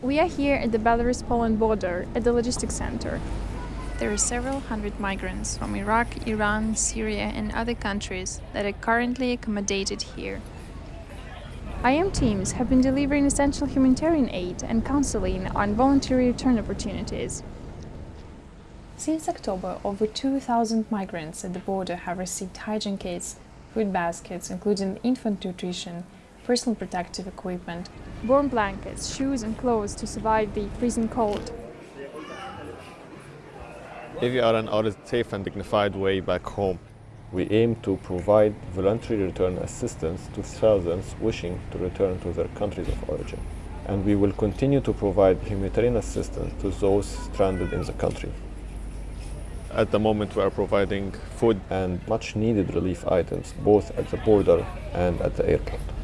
We are here at the Belarus-Poland border, at the logistics center. There are several hundred migrants from Iraq, Iran, Syria and other countries that are currently accommodated here. IOM teams have been delivering essential humanitarian aid and counseling on voluntary return opportunities. Since October, over 2,000 migrants at the border have received hygiene kits, food baskets, including infant nutrition, personal protective equipment, warm blankets, shoes and clothes to survive the freezing cold. AVR and our safe and dignified way back home. We aim to provide voluntary return assistance to thousands wishing to return to their countries of origin. And we will continue to provide humanitarian assistance to those stranded in the country. At the moment we are providing food and much needed relief items both at the border and at the airport.